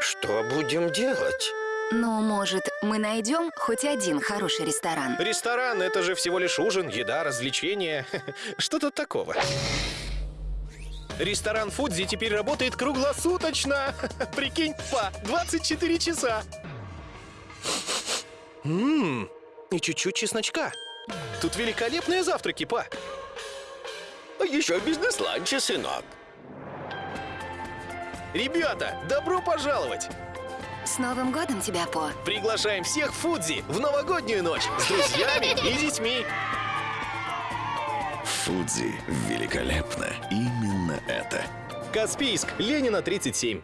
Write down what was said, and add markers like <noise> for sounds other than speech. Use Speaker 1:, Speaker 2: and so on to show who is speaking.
Speaker 1: Что будем делать?
Speaker 2: Ну, может, мы найдем хоть один хороший ресторан?
Speaker 3: Ресторан — это же всего лишь ужин, еда, развлечения. <laughs> Что тут такого? Ресторан Фудзи теперь работает круглосуточно. <laughs> Прикинь, па, 24 часа. Ммм, и чуть-чуть чесночка. Тут великолепные завтраки, па.
Speaker 1: А Еще бизнес-ланчи, сынок.
Speaker 3: Ребята, добро пожаловать!
Speaker 2: С Новым годом тебя, По!
Speaker 3: Приглашаем всех в Фудзи в новогоднюю ночь с друзьями и детьми.
Speaker 4: Фудзи великолепно. Именно это.
Speaker 3: Каспийск, Ленина, 37.